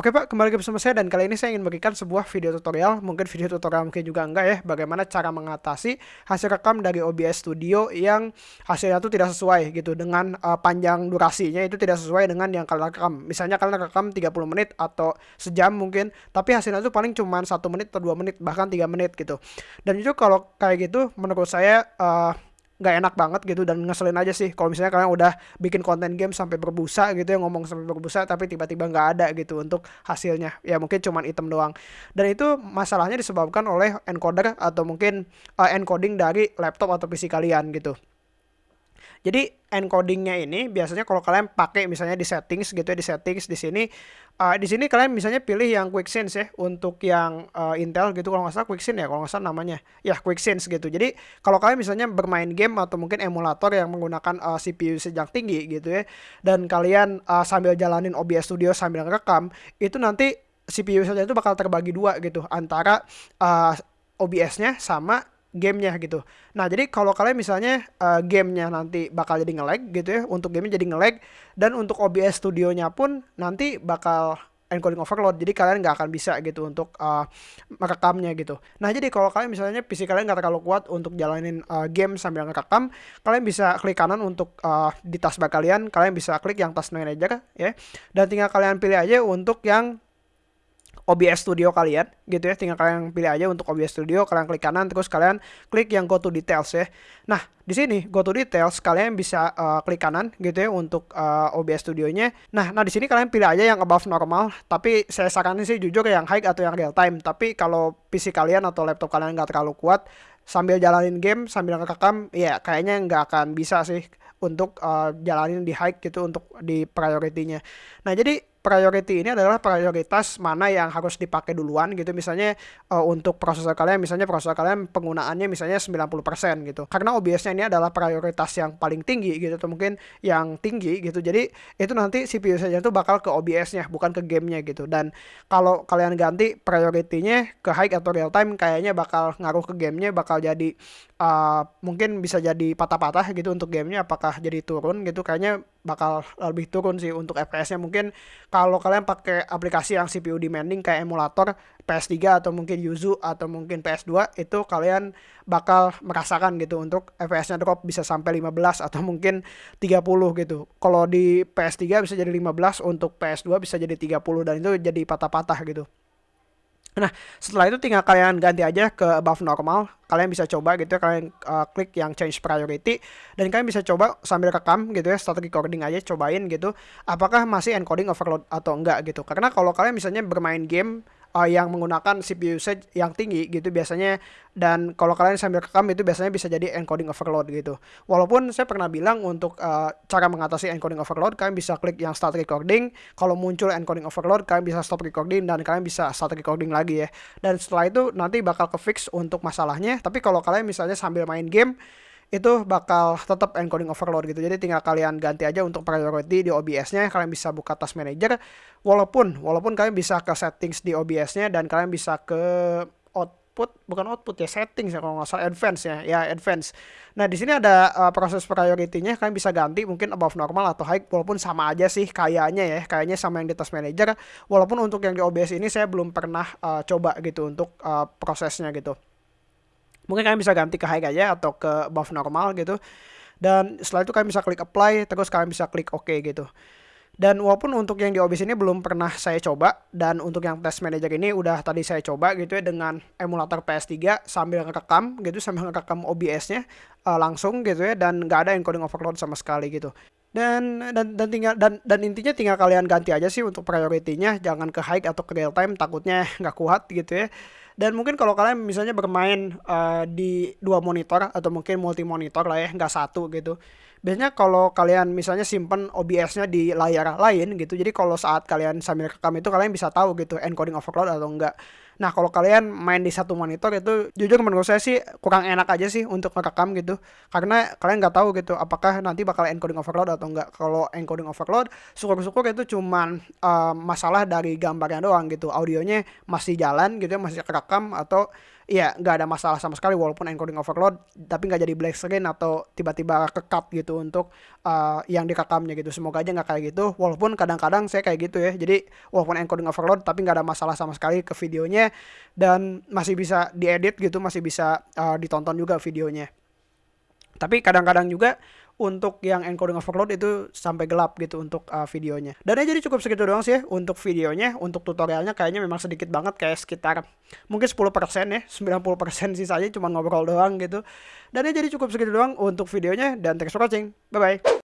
Oke Pak, kembali bersama saya dan kali ini saya ingin berikan sebuah video tutorial, mungkin video tutorial mungkin juga enggak ya, bagaimana cara mengatasi hasil rekam dari OBS Studio yang hasilnya itu tidak sesuai gitu dengan uh, panjang durasinya itu tidak sesuai dengan yang kalian rekam. Misalnya kalian rekam 30 menit atau sejam mungkin, tapi hasilnya itu paling cuma satu menit atau dua menit bahkan tiga menit gitu. Dan itu kalau kayak gitu menurut saya uh, nggak enak banget gitu dan ngeselin aja sih. Kalau misalnya kalian udah bikin konten game sampai berbusa gitu ya ngomong sampai berbusa tapi tiba-tiba nggak ada gitu untuk hasilnya. Ya mungkin cuman item doang. Dan itu masalahnya disebabkan oleh encoder atau mungkin uh, encoding dari laptop atau PC kalian gitu jadi encodingnya ini biasanya kalau kalian pakai misalnya di settings gitu ya di settings di sini uh, di sini kalian misalnya pilih yang quick sense ya untuk yang uh, Intel gitu kalau nggak salah quick sense ya kalau nggak salah namanya ya quick sense gitu. Jadi kalau kalian misalnya bermain game atau mungkin emulator yang menggunakan uh, CPU sejak tinggi gitu ya dan kalian uh, sambil jalanin OBS Studio sambil ngerekam itu nanti CPU saja itu bakal terbagi dua gitu antara uh, OBS-nya sama gamenya gitu. Nah jadi kalau kalian misalnya uh, gamenya nanti bakal jadi nge-lag gitu ya, untuk gamenya jadi nge-lag dan untuk OBS studionya pun nanti bakal encoding overload jadi kalian nggak akan bisa gitu untuk uh, merekamnya gitu nah jadi kalau kalian misalnya PC kalian nggak terlalu kuat untuk jalanin uh, game sambil ngerekam kalian bisa klik kanan untuk uh, di taskbar kalian kalian bisa klik yang task manager ya dan tinggal kalian pilih aja untuk yang OBS Studio kalian gitu ya. Tinggal kalian pilih aja untuk OBS Studio kalian klik kanan terus kalian klik yang go to details ya. Nah di sini go to details kalian bisa uh, klik kanan gitu ya untuk uh, OBS Studionya. Nah nah di sini kalian pilih aja yang above normal tapi saya saranin sih jujur yang high atau yang real time. Tapi kalau PC kalian atau laptop kalian nggak terlalu kuat sambil jalanin game sambil ngerekam ya kayaknya nggak akan bisa sih untuk uh, jalanin di high gitu untuk di priority-nya. Nah jadi priority ini adalah prioritas mana yang harus dipakai duluan gitu. Misalnya uh, untuk prosesor kalian misalnya prosesor kalian penggunaannya misalnya 90% gitu. Karena OBS-nya ini adalah prioritas yang paling tinggi gitu atau mungkin yang tinggi gitu. Jadi itu nanti CPU saja itu bakal ke OBS-nya bukan ke gamenya gitu. Dan kalau kalian ganti priority-nya ke high atau real time kayaknya bakal ngaruh ke gamenya bakal jadi uh, mungkin bisa jadi patah-patah gitu untuk gamenya apakah jadi turun gitu kayaknya bakal lebih turun sih untuk FPS-nya mungkin kalau kalian pakai aplikasi yang CPU demanding kayak emulator PS3 atau mungkin Yuzu atau mungkin PS2 itu kalian bakal merasakan gitu untuk FPS-nya drop bisa sampai 15 atau mungkin 30 gitu. Kalau di PS3 bisa jadi 15, untuk PS2 bisa jadi 30 dan itu jadi patah-patah gitu. Nah, setelah itu tinggal kalian ganti aja ke above normal. Kalian bisa coba gitu ya, kalian uh, klik yang change priority dan kalian bisa coba sambil rekam gitu ya, start recording aja cobain gitu. Apakah masih encoding overload atau enggak gitu. Karena kalau kalian misalnya bermain game uh, yang menggunakan CPU usage yang tinggi gitu biasanya dan kalau kalian sambil rekam itu biasanya bisa jadi encoding overload gitu. Walaupun saya pernah bilang untuk uh, cara mengatasi encoding overload kalian bisa klik yang start recording, kalau muncul encoding overload kalian bisa stop recording dan kalian bisa start recording lagi ya. Dan setelah itu nanti bakal ke fix untuk masalahnya. Tapi kalau kalian misalnya sambil main game itu bakal tetap encoding overload gitu. Jadi tinggal kalian ganti aja untuk priority di OBS-nya, kalian bisa buka task manager. Walaupun walaupun kalian bisa ke settings di OBS-nya dan kalian bisa ke output bukan output ya settings ya kalau nggak salah advance ya. Ya advance. Nah di sini ada uh, proses priority-nya kalian bisa ganti mungkin above normal atau high walaupun sama aja sih kayaknya ya kayaknya sama yang di task manager. Walaupun untuk yang di OBS ini saya belum pernah uh, coba gitu untuk uh, prosesnya gitu mungkin kalian bisa ganti ke high aja atau ke buff normal gitu. Dan setelah itu kalian bisa klik apply terus kalian bisa klik OK gitu. Dan walaupun untuk yang di OBS ini belum pernah saya coba dan untuk yang test manager ini udah tadi saya coba gitu ya dengan emulator PS3 sambil ngerekam gitu sambil ngerekam OBS-nya uh, langsung gitu ya dan nggak ada encoding overload sama sekali gitu. Dan dan dan tinggal dan dan intinya tinggal kalian ganti aja sih untuk priority-nya jangan ke high atau ke real time takutnya nggak kuat gitu ya dan mungkin kalau kalian misalnya bermain uh, di dua monitor atau mungkin multi monitor lah ya, nggak satu gitu. Biasanya kalau kalian misalnya simpen OBS-nya di layar lain gitu, jadi kalau saat kalian sambil rekam itu kalian bisa tahu gitu encoding overload atau enggak. Nah, kalau kalian main di satu monitor itu jujur menurut saya sih kurang enak aja sih untuk merekam gitu. Karena kalian nggak tahu gitu apakah nanti bakal encoding overload atau enggak. Kalau encoding overload, syukur-syukur itu cuman uh, masalah dari gambarnya doang gitu. Audionya masih jalan gitu ya, masih kerekam atau ya nggak ada masalah sama sekali walaupun encoding overload tapi nggak jadi black screen atau tiba-tiba ke cut gitu untuk uh, yang direkamnya gitu. Semoga aja nggak kayak gitu. Walaupun kadang-kadang saya kayak gitu ya. Jadi walaupun encoding overload tapi nggak ada masalah sama sekali ke videonya dan masih bisa diedit gitu masih bisa uh, ditonton juga videonya. Tapi kadang-kadang juga untuk yang encoding overload itu sampai gelap gitu untuk uh, videonya. Dan ya jadi cukup segitu doang sih ya untuk videonya, untuk tutorialnya kayaknya memang sedikit banget kayak sekitar mungkin 10% ya, 90% sisanya cuma ngobrol doang gitu. Dan ya jadi cukup segitu doang untuk videonya dan thanks for watching. Bye bye.